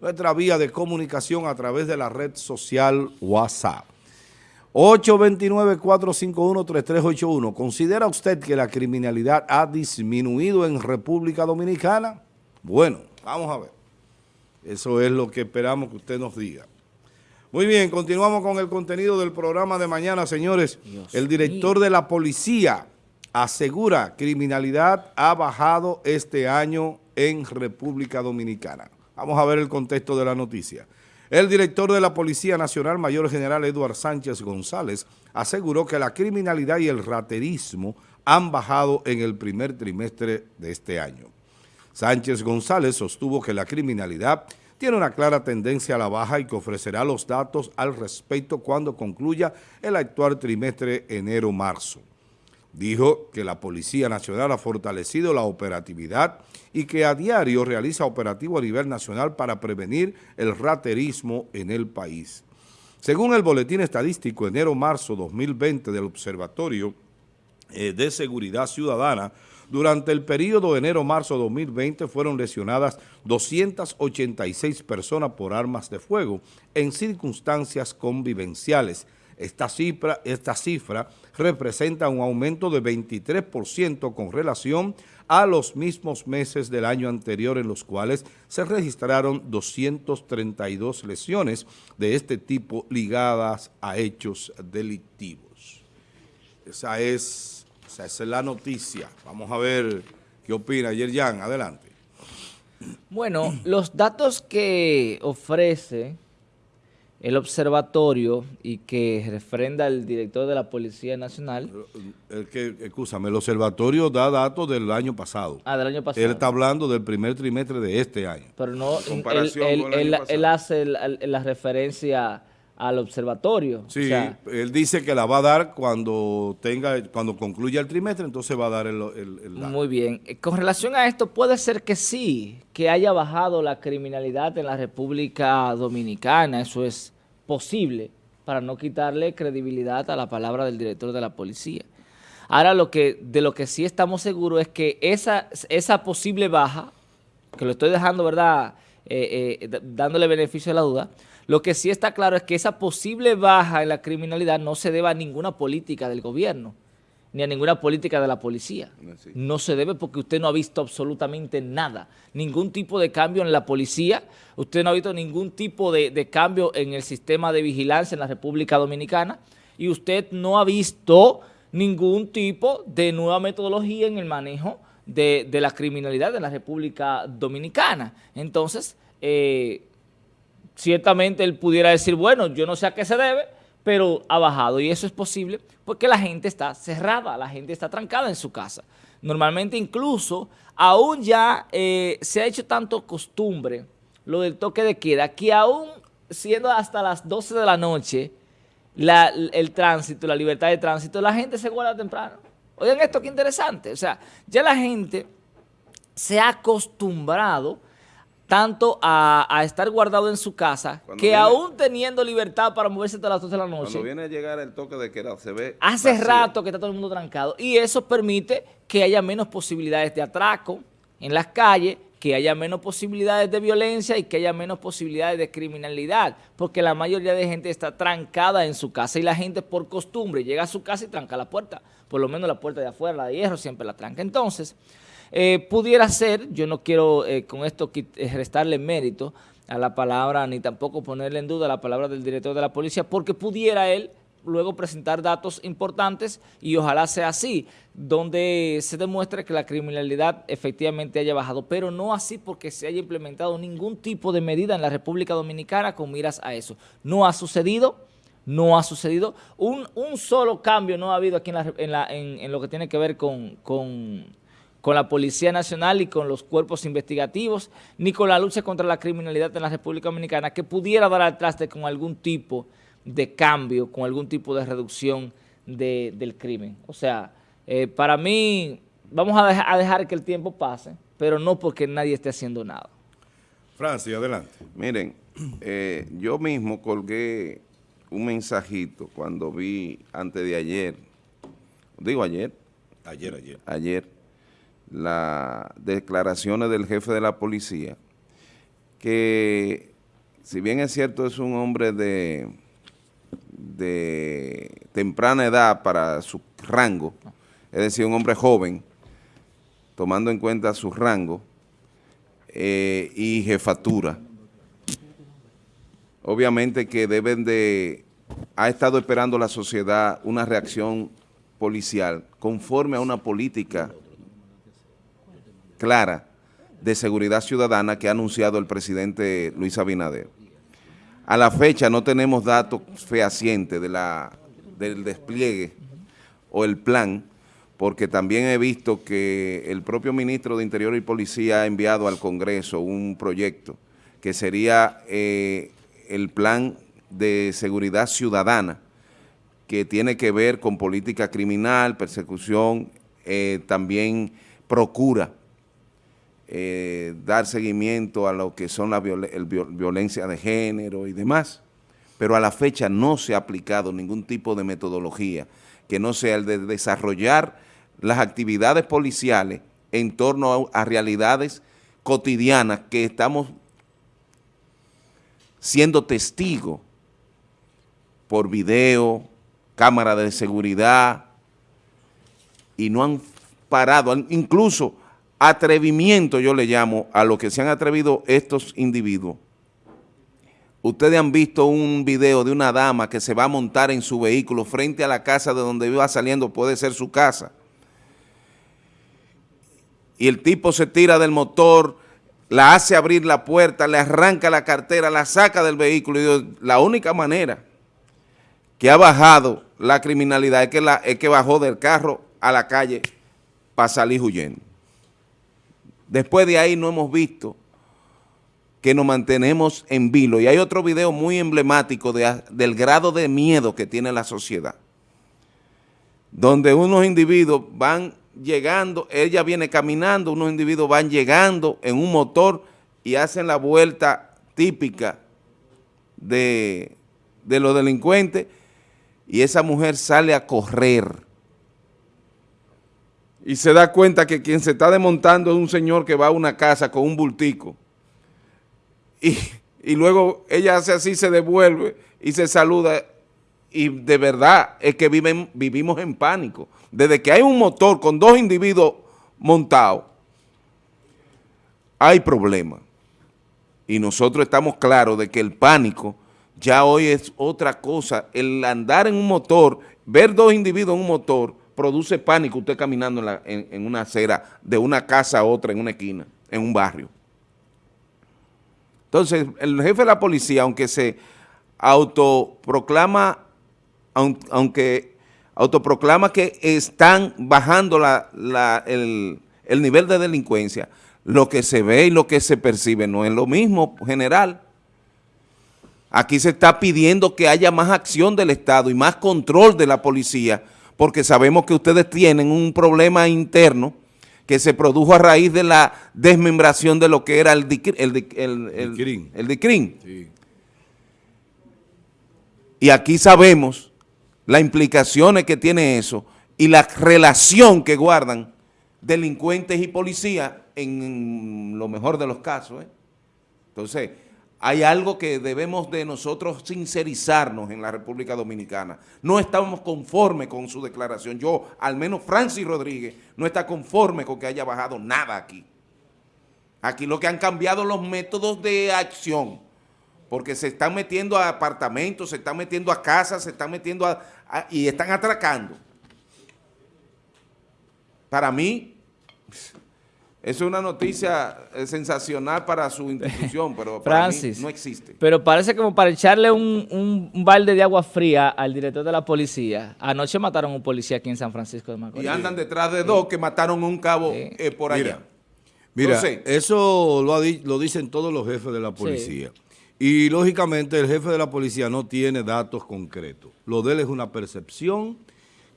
nuestra vía de comunicación a través de la red social WhatsApp. 829-451-3381. ¿Considera usted que la criminalidad ha disminuido en República Dominicana? Bueno, vamos a ver. Eso es lo que esperamos que usted nos diga. Muy bien, continuamos con el contenido del programa de mañana, señores. el director de la policía asegura criminalidad ha bajado este año en República Dominicana. Vamos a ver el contexto de la noticia. El director de la Policía Nacional, Mayor General Eduard Sánchez González, aseguró que la criminalidad y el raterismo han bajado en el primer trimestre de este año. Sánchez González sostuvo que la criminalidad tiene una clara tendencia a la baja y que ofrecerá los datos al respecto cuando concluya el actual trimestre enero-marzo. Dijo que la Policía Nacional ha fortalecido la operatividad y que a diario realiza operativo a nivel nacional para prevenir el raterismo en el país. Según el Boletín Estadístico enero-marzo 2020 del Observatorio eh, de Seguridad Ciudadana, durante el periodo enero-marzo 2020 fueron lesionadas 286 personas por armas de fuego en circunstancias convivenciales. Esta cifra, representa un aumento de 23% con relación a los mismos meses del año anterior en los cuales se registraron 232 lesiones de este tipo ligadas a hechos delictivos. Esa es esa es la noticia. Vamos a ver qué opina Yerjan. Adelante. Bueno, los datos que ofrece el observatorio y que refrenda el director de la Policía Nacional. El que, escúchame, el observatorio da datos del año pasado. Ah, del año pasado. Él está hablando del primer trimestre de este año. Pero no, él, él, hace la referencia al observatorio. Sí, él dice que la va a dar cuando tenga, cuando concluya el trimestre, entonces va a dar el, Muy bien. Eh, con relación a esto, puede ser que sí, que haya bajado la criminalidad en la República Dominicana, eso es posible, para no quitarle credibilidad a la palabra del director de la policía. Ahora, lo que, de lo que sí estamos seguros es que esa, esa posible baja, que lo estoy dejando, ¿verdad?, eh, eh, dándole beneficio de la duda, lo que sí está claro es que esa posible baja en la criminalidad no se debe a ninguna política del gobierno, ni a ninguna política de la policía. No se debe porque usted no ha visto absolutamente nada, ningún tipo de cambio en la policía, usted no ha visto ningún tipo de, cambio en el sistema de vigilancia en la República Dominicana y usted no ha visto ningún tipo de nueva metodología en el manejo de, la criminalidad en la República Dominicana. Entonces, eh, ciertamente él pudiera decir, bueno, yo no sé a qué se debe, pero ha bajado y eso es posible porque la gente está cerrada, la gente está trancada en su casa. Normalmente incluso aún ya eh, se ha hecho tanto costumbre lo del toque de queda que aún siendo hasta las 12 de la noche el tránsito, la libertad de tránsito, la gente se guarda temprano. Oigan esto qué interesante, o sea, ya la gente se ha acostumbrado tanto a, estar guardado en su casa, que aún teniendo libertad para moverse hasta las 12 de la noche. Cuando viene a llegar el toque de queda, se ve Hace rato que está todo el mundo trancado y eso permite que haya menos posibilidades de atraco en las calles, que haya menos posibilidades de violencia y que haya menos posibilidades de criminalidad, porque la mayoría de gente está trancada en su casa y la gente por costumbre llega a su casa y tranca la puerta, por lo menos la puerta de afuera, la de hierro, siempre la tranca. Entonces, eh, pudiera ser, yo no quiero eh, con esto eh, restarle mérito a la palabra, ni tampoco ponerle en duda la palabra del director de la policía, porque pudiera él luego presentar datos importantes y ojalá sea así, donde se demuestre que la criminalidad efectivamente haya bajado, pero no así porque se haya implementado ningún tipo de medida en la República Dominicana con miras a eso. No ha sucedido, no ha sucedido. Un, solo cambio no ha habido aquí en, lo que tiene que ver con la Policía Nacional y con los cuerpos investigativos, ni con la lucha contra la criminalidad en la República Dominicana, que pudiera dar al traste con algún tipo de cambio, con algún tipo de reducción del crimen. O sea, eh, para mí, vamos a, dejar que el tiempo pase, pero no porque nadie esté haciendo nada. Francia, adelante. Miren, eh, yo mismo colgué un mensajito cuando vi antes de ayer, digo ayer. Ayer, ayer. Ayer las declaraciones del jefe de la policía, que si bien es cierto es un hombre de, de temprana edad para su rango, es decir, un hombre joven, tomando en cuenta su rango eh, y jefatura, obviamente que deben de, ha estado esperando la sociedad una reacción policial conforme a una política clara de seguridad ciudadana que ha anunciado el presidente Luis Abinader. A la fecha no tenemos datos fehacientes de la, del despliegue o el plan, porque también he visto que el propio ministro de Interior y Policía ha enviado al Congreso un proyecto que sería eh, el plan de seguridad ciudadana, que tiene que ver con política criminal, persecución, eh, también procura eh, dar seguimiento a lo que son la violencia de género y demás, pero a la fecha no se ha aplicado ningún tipo de metodología que no sea el de desarrollar las actividades policiales en torno a, a realidades cotidianas que estamos siendo testigos por video, cámara de seguridad, y no han parado, incluso atrevimiento yo le llamo a lo que se han atrevido estos individuos. Ustedes han visto un video de una dama que se va a montar en su vehículo frente a la casa de donde iba saliendo, puede ser su casa. Y el tipo se tira del motor, la hace abrir la puerta, le arranca la cartera, la saca del vehículo. La única manera que ha bajado la criminalidad es que, es que bajó del carro a la calle para salir huyendo. Después de ahí no hemos visto que nos mantenemos en vilo. Y hay otro video muy emblemático del grado de miedo que tiene la sociedad, donde unos individuos van llegando, ella viene caminando, unos individuos van llegando en un motor y hacen la vuelta típica de, de los delincuentes y esa mujer sale a correr y se da cuenta que quien se está desmontando es un señor que va a una casa con un bultico. Y, luego ella hace así, se devuelve y se saluda. Y de verdad es que viven, vivimos en pánico. Desde que hay un motor con dos individuos montados, hay problema. Y nosotros estamos claros de que el pánico ya hoy es otra cosa. El andar en un motor, ver dos individuos en un motor, produce pánico usted caminando en, una acera de una casa a otra en una esquina, en un barrio. Entonces, el jefe de la policía, aunque se autoproclama, aunque autoproclama que están bajando el, el nivel de delincuencia, lo que se ve y lo que se percibe no es lo mismo general. Aquí se está pidiendo que haya más acción del Estado y más control de la policía porque sabemos que ustedes tienen un problema interno que se produjo a raíz de la desmembración de lo que era el, el, el, el, DICRIN. Y aquí sabemos las implicaciones que tiene eso y la relación que guardan delincuentes y policías en lo mejor de los casos. ¿eh? Entonces, hay algo que debemos de nosotros sincerizarnos en la República Dominicana. No estamos conformes con su declaración. Yo, al menos Francis Rodríguez, no está conforme con que haya bajado nada aquí. Aquí lo que han cambiado los métodos de acción, porque se están metiendo a apartamentos, se están metiendo a casas, se están metiendo a, y están atracando. Para mí, es una noticia eh, sensacional para su institución, pero para mí no existe. Pero parece como para echarle un, balde de agua fría al director de la policía. Anoche mataron a un policía aquí en San Francisco de Macorís. Y andan detrás de dos que mataron a un cabo eh, por allá. Mira, eso lo, lo, dicen todos los jefes de la policía. Y lógicamente el jefe de la policía no tiene datos concretos. Lo de él es una percepción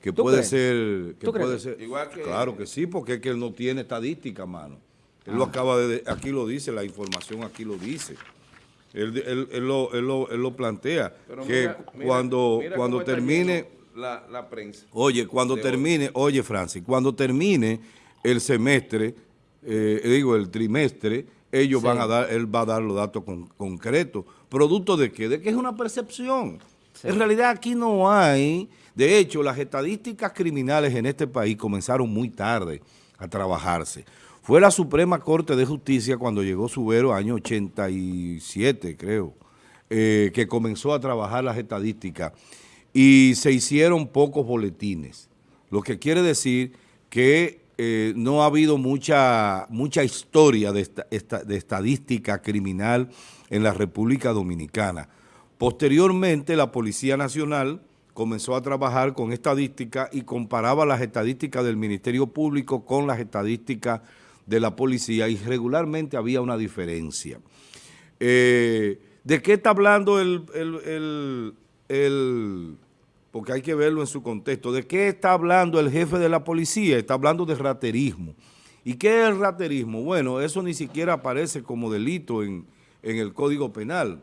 que puede ser, que puede ser, claro que sí, porque es que él no tiene estadística, mano. Él lo ah. acaba de, aquí lo dice, la información aquí lo dice. Él, él, lo, él, lo, él lo, plantea, que cuando, cuando termine... La, prensa. Oye, cuando termine, oye Francis, cuando termine el semestre, eh, digo el trimestre, ellos Sí. van a dar, él va a dar los datos con- concretos. ¿Producto de qué? De que es una percepción. En realidad aquí no hay, de hecho, las estadísticas criminales en este país comenzaron muy tarde a trabajarse. Fue la Suprema Corte de Justicia cuando llegó Subero, año 87, creo, eh, que comenzó a trabajar las estadísticas y se hicieron pocos boletines, lo que quiere decir que eh, no ha habido mucha, mucha historia de, esta- esta- de estadística criminal en la República Dominicana. Posteriormente, la Policía Nacional comenzó a trabajar con estadística y comparaba las estadísticas del Ministerio Público con las estadísticas de la policía y regularmente había una diferencia. Eh, ¿De qué está hablando el, el- el- el- porque hay que verlo en su contexto, de qué está hablando el jefe de la policía? Está hablando de raterismo. ¿Y qué es el raterismo? Bueno, eso ni siquiera aparece como delito en, en el Código Penal,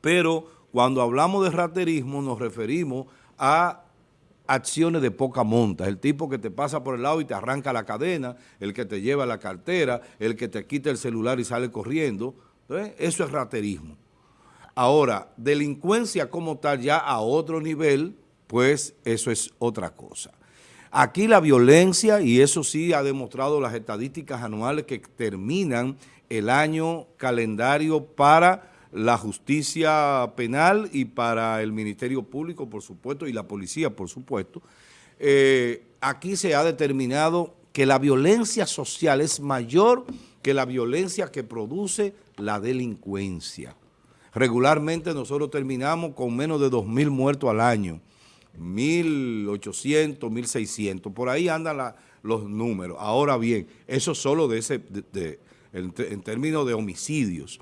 pero cuando hablamos de raterismo nos referimos a acciones de poca monta, el tipo que te pasa por el lado y te arranca la cadena, el que te lleva la cartera, el que te quita el celular y sale corriendo, eso es raterismo. Ahora, delincuencia como tal ya a otro nivel, pues eso es otra cosa. Aquí la violencia, y eso sí ha demostrado las estadísticas anuales que terminan el año calendario para la justicia penal y para el Ministerio Público, por supuesto, y la policía, por supuesto, eh, aquí se ha determinado que la violencia social es mayor que la violencia que produce la delincuencia. Regularmente nosotros terminamos con menos de 2.000 muertos al año, 1.800, 1.600, por ahí andan los números. Ahora bien, eso solo de ese, de- en, en términos de homicidios,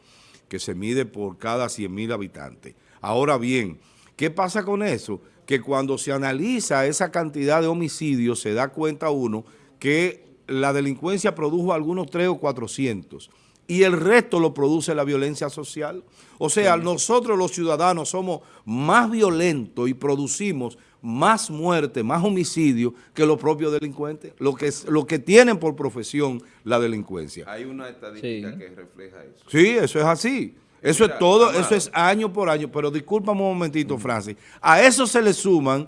que se mide por cada 100.000 habitantes. Ahora bien, ¿qué pasa con eso? Que cuando se analiza esa cantidad de homicidios, se da cuenta uno que la delincuencia produjo algunos 3 o 400 y el resto lo produce la violencia social. O sea, nosotros los ciudadanos somos más violentos y producimos más muerte, más homicidio que los propios delincuentes, lo que, es- lo que tienen por profesión la delincuencia. Hay una estadística Sí. que refleja eso. Sí, eso es así. Eso Mira, es todo, Amado. eso es año por año. Pero discúlpame un momentito, Francis. A eso se le suman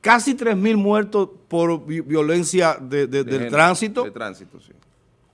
casi 3 mil muertos por vi- violencia de- de- De del género, tránsito. De tránsito, sí.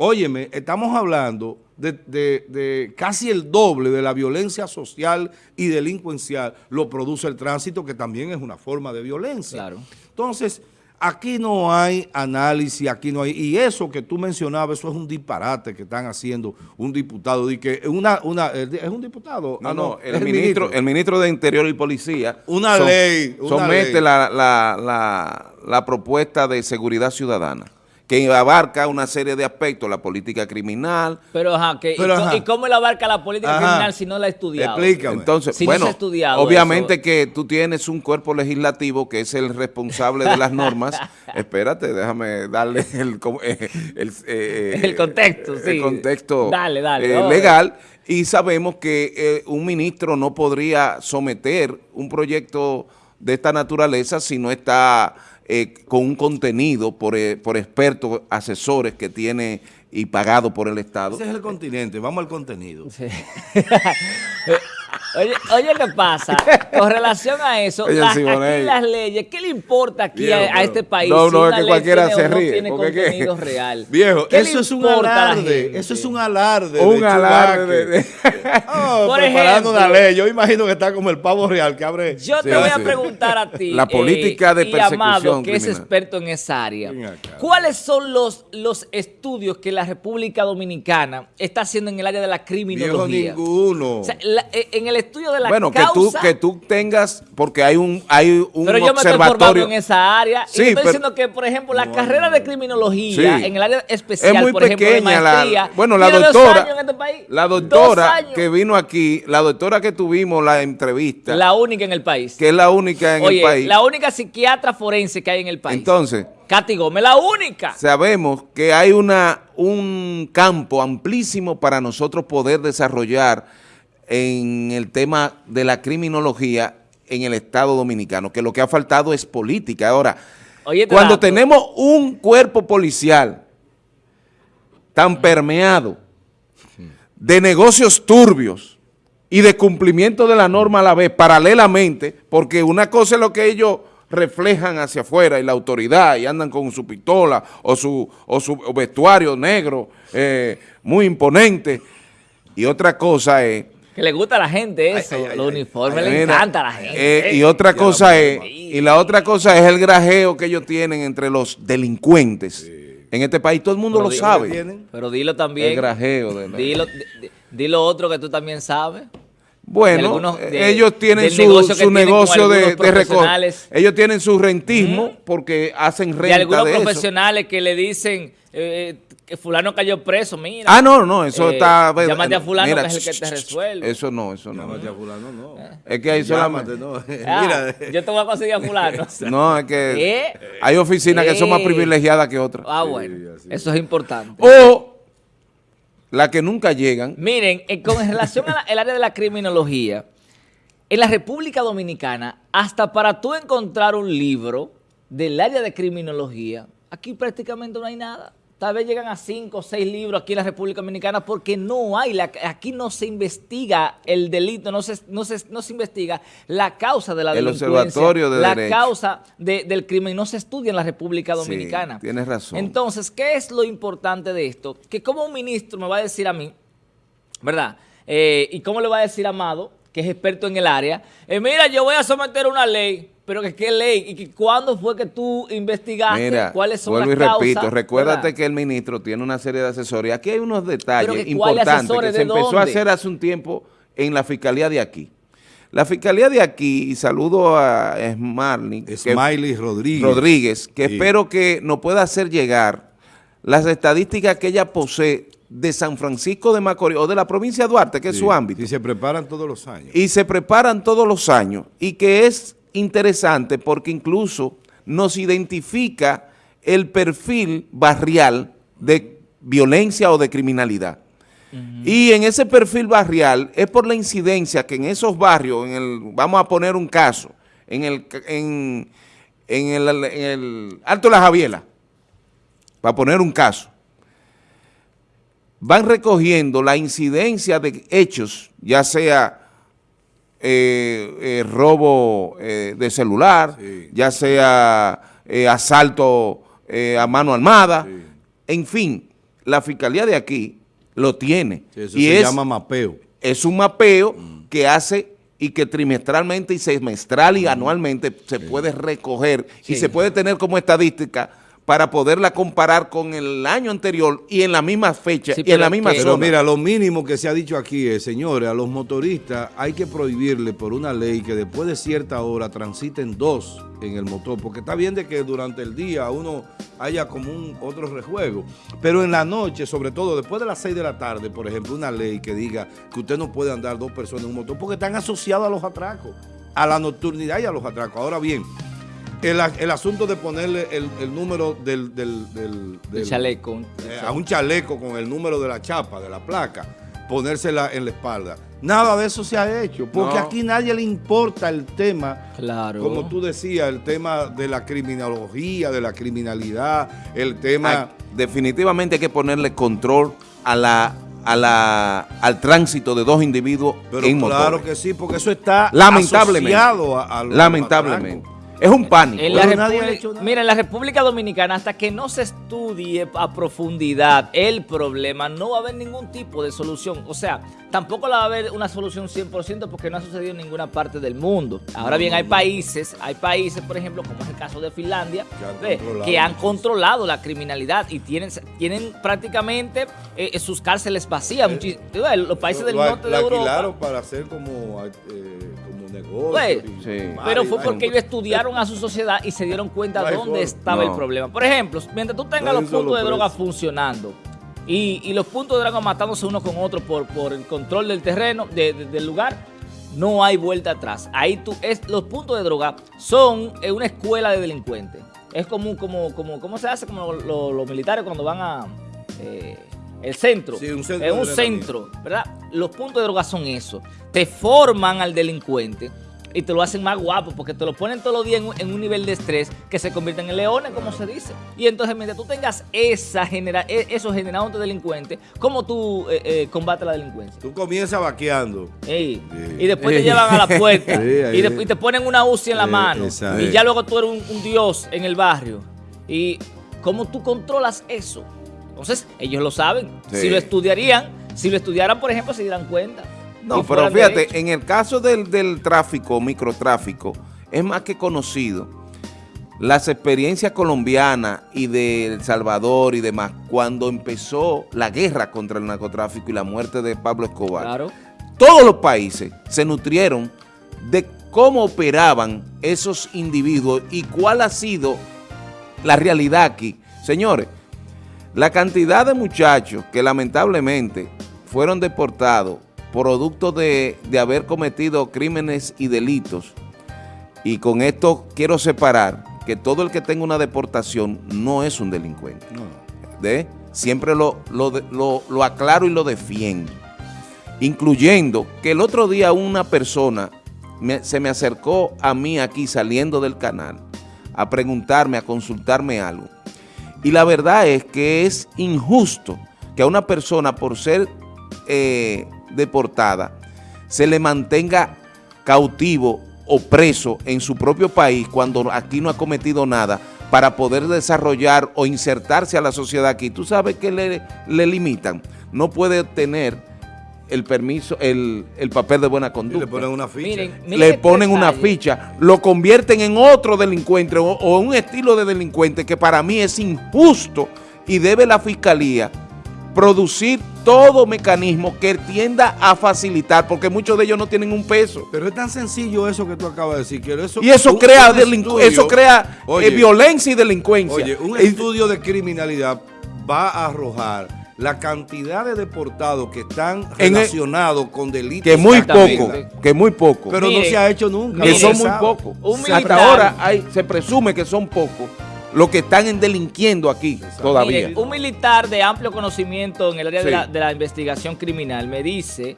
Óyeme, estamos hablando de, de- de casi el doble de la violencia social y delincuencial lo produce el tránsito, que también es una forma de violencia. Claro. Entonces, aquí no hay análisis, aquí no hay... Y eso que tú mencionabas, eso es un disparate que están haciendo un diputado. De que una, una, ¿Es un diputado? No, Ah, no, el, ministro, el ministro de Interior y Policía Una ley, una somete ley. La, la- la- la propuesta de seguridad ciudadana que abarca una serie de aspectos, la política criminal. Pero, ajá, que, Pero, y, co- ajá. ¿y cómo él abarca la política Ajá. criminal si no la ha estudiado? Explícame. Entonces, Si no se bueno, ha estudiado obviamente eso. que tú tienes un cuerpo legislativo que es el responsable de las normas. Espérate, déjame darle el, eh, el, eh, El contexto, el contexto Dale, dale, eh, legal. Y sabemos que eh, un ministro no podría someter un proyecto de esta naturaleza si no está eh, con un contenido por, eh, por expertos, asesores que tiene y pagado por el Estado. Ese es el continente, vamos al contenido. Sí. oye, oye, ¿qué pasa? Con relación a eso, Oye, las, aquí las leyes, ¿qué le importa aquí Viejo, a, este país No, si no, es que cualquiera tiene se ríe, tiene porque ¿qué? contenido real? Viejo, ¿Qué le eso es un alarde, eso es un alarde. Un de alarde de-. Oh, Por preparando ejemplo. una ley. Yo imagino que está como el pavo real que abre. Yo te voy sí. a preguntar a ti. La política de y Amado, persecución que es experto en esa área. ¿Cuáles son los, los estudios que la República Dominicana está haciendo en el área de la Viejo criminología? ninguno. O sea, la- eh, en el estudio de la bueno, que causa... tú, que tú tengas, porque hay un, hay un Pero yo me estoy formando observatorio. en esa área. Sí, y estoy pero- diciendo que, por ejemplo, la carrera de no. criminología Sí. en el área especial, es muy por ejemplo, de pequeña maestría, la bueno la doctora este país. la doctora que vino aquí la doctora que tuvimos la entrevista La única en el país. que es la única en Oye, el país la única psiquiatra forense que hay en el país. entonces Katy Gómez, la única. sabemos que hay una un campo amplísimo para nosotros poder desarrollar en el tema de la criminología en el Estado Dominicano, que lo que ha faltado es política. Ahora, Oye, cuando dato. tenemos un cuerpo policial tan permeado de negocios turbios y de cumplimiento de la norma a la vez, paralelamente, porque una cosa es lo que ellos reflejan hacia afuera y la autoridad y andan con su pistola o su, o su vestuario negro eh, muy imponente y otra cosa es que le gusta a la gente eso, Ay, los ay. uniformes Mira, le encanta a la gente. eh, y otra cosa es, y la otra cosa es el grajeo que ellos tienen entre los delincuentes. En este país todo el mundo Pero lo sabe. Pero dilo también. El grajeo de la- Dilo, di- di- dilo otro que tú también sabes. Bueno, de algunos- eh, de- ellos tienen su negocio tienen de, algunos de. Ellos tienen su rentismo porque hacen renta De algunos de eso. profesionales que le dicen eh, que fulano cayó preso, mira. Ah, no, no, eso Eh, está... llámate a fulano Mira, que es el que te resuelve. Eso no, eso no. Llámate a fulano, no. Es que hay Llámate, solamente... no. Ah, Mira, yo te voy a conseguir a fulano. No, es que ¿Eh? hay oficinas que son más Eh. privilegiadas que otras. Ah, bueno. Eso es importante. O las que nunca llegan. Miren, eh, con relación al área de la criminología, en la República Dominicana, hasta para tú encontrar un libro del área de criminología, aquí prácticamente no hay nada. Tal vez llegan a cinco o seis libros aquí en la República Dominicana porque no hay, la- aquí no se investiga el delito, no se, no se, no se investiga la causa de la El delincuencia, Observatorio de la Derecho. causa de- del crimen, no se estudia en la República Sí, Dominicana. tienes razón. Entonces, ¿qué es lo importante de esto? Que como un ministro me va a decir a mí, ¿verdad? Eh, ¿Y cómo le va a decir a Amado, que es experto en el área? eh, mira, yo voy a someter una ley, pero que qué ley y que cuándo fue que tú investigaste, Mira, cuáles son vuelvo las y causas. repito, recuérdate ¿verdad? que el ministro tiene una serie de asesores. Aquí hay unos detalles Pero que ¿cuáles importantes que se ¿De empezó a hacer hace un tiempo en la fiscalía de aquí. La fiscalía de aquí, y saludo a que- Smiley Rodríguez. Rodríguez, que Sí. espero que nos pueda hacer llegar las estadísticas que ella posee de San Francisco de Macorís o de la provincia de Duarte, que es su ámbito Y se preparan todos los años. y se preparan todos los años y que es interesante porque incluso nos identifica el perfil barrial de violencia o de criminalidad. Y en ese perfil barrial es por la incidencia que en esos barrios, en el, vamos a poner un caso, en el, en, en el, en el Alto de la Javiela, para poner un caso, van recogiendo la incidencia de hechos, ya sea eh, eh, robo eh, de celular, Sí. ya sea asalto a mano armada, Sí. en fin, la fiscalía de aquí lo tiene. Sí, eso y se es, llama mapeo. es un mapeo que hace y que trimestralmente y semestral y anualmente se puede recoger y se puede tener como estadística para poderla comparar con el año anterior y en la misma fecha Sí, y en la misma que- Pero mira, lo mínimo que se ha dicho aquí es, señores, a los motoristas hay que prohibirle por una ley que después de cierta hora transiten dos en el motor, porque está bien de que durante el día uno haya como un otro rejuego, pero en la noche, sobre todo después de las seis de la tarde, por ejemplo, una ley que diga que usted no puede andar dos personas en un motor porque están asociados a los atracos, a la nocturnidad y a los atracos. Ahora bien, el, el asunto de ponerle el, el número del, del, del- El del- chaleco. eh, a un chaleco con el número de la chapa, de la placa, ponérsela en la espalda. Nada de eso se ha hecho, porque No. aquí nadie le importa el tema, Claro. como tú decías, el tema de la criminología, de la criminalidad, el tema... Hay- definitivamente hay que ponerle control a la, a la, al tránsito de dos individuos pero en claro motores. que sí, porque eso está Lamentablemente. asociado a, a los Lamentablemente. Es un pánico. En la Pero nadie ha República- hecho nada. mira, en la República Dominicana, hasta que no se estudie a profundidad el problema, no va a haber ningún tipo de solución. O sea, tampoco la va a haber una solución 100% porque no ha sucedido en ninguna parte del mundo. Ahora bien, hay países, hay países, por ejemplo, como es el caso de Finlandia, Que han controlado que han muchísimo. controlado la criminalidad y tienen, tienen prácticamente eh, sus cárceles vacías. Ves, los países del Lo- norte lo de Europa. alquilaron para hacer como, eh, como negocio. Pues, y- Sí. Pero fue porque ellos estudiaron a su sociedad y se dieron cuenta No dónde estaba No. el problema. Por ejemplo, mientras tú tengas No los puntos de droga funcionando y, y los puntos de droga matándose uno con otro por, por el control del terreno, de- de- del lugar, no hay vuelta atrás. Ahí tú, es, los puntos de droga son eh, una escuela de delincuentes. Es como, como, como, ¿cómo se hace? Como lo- los militares cuando van a... eh, el centro, Sí, un centro es un centro, ¿verdad? Los puntos de droga son eso. Te forman al delincuente y te lo hacen más guapo porque te lo ponen todos los días en un, en un nivel de estrés que se convierten en leones, como se dice. Y entonces, mientras tú tengas esa genera e- eso generado entre delincuentes, ¿cómo tú eh, eh, combates la delincuencia? Tú comienzas vaqueando. Ey, Sí. Y después te llevan a la puerta Sí, y, de- y te ponen una UCI en la mano y ya luego tú eres un, un dios en el barrio. ¿Y cómo tú controlas eso? Entonces, ellos lo saben. Sí. Si lo estudiarían, si lo estudiaran, por ejemplo, se dieran cuenta. No, pero fíjate, en el caso del, del tráfico, microtráfico, es más que conocido. Las experiencias colombianas y de El Salvador y demás, cuando empezó la guerra contra el narcotráfico y la muerte de Pablo Escobar, Claro. todos los países se nutrieron de cómo operaban esos individuos y cuál ha sido la realidad aquí. Señores, la cantidad de muchachos que lamentablemente fueron deportados producto de, de haber cometido crímenes y delitos, y con esto quiero separar que todo el que tenga una deportación no es un delincuente. ¿de? Siempre lo, lo, lo- lo aclaro y lo defiendo. Incluyendo que el otro día una persona me- se me acercó a mí aquí saliendo del canal a preguntarme, a consultarme algo. Y la verdad es que es injusto que a una persona por ser eh, deportada se le mantenga cautivo o preso en su propio país cuando aquí no ha cometido nada para poder desarrollar o insertarse a la sociedad aquí. Tú sabes que le, le limitan. No puede tener el permiso, el, el papel de buena Y conducta le ponen una ficha. Miren, miren le este ponen una ficha, lo convierten en otro delincuente o, o un estilo de delincuente que para mí es injusto y debe la fiscalía producir todo mecanismo que tienda a facilitar, porque muchos de ellos no tienen un peso. Pero es tan sencillo eso que tú acabas de decir. Que eso, Y eso un- crea, un estudio- eso crea eh, violencia y delincuencia. Oye, un estudio de criminalidad va a arrojar la cantidad de deportados que están relacionados con delitos. que muy poco, que muy poco. Pero no se ha hecho nunca. que son muy pocos. Hasta ahora hay, se presume que son pocos los que están en delinquiendo aquí todavía. Miren, un militar de amplio conocimiento en el área de, la, de la investigación criminal me dice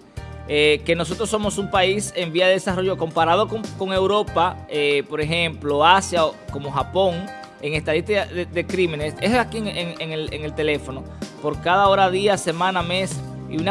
eh, que nosotros somos un país en vía de desarrollo comparado con, con Europa, eh, por ejemplo, Asia o como Japón, en estadística de, de crímenes, es aquí en, en- en el, en el teléfono, por cada hora, día, semana, mes,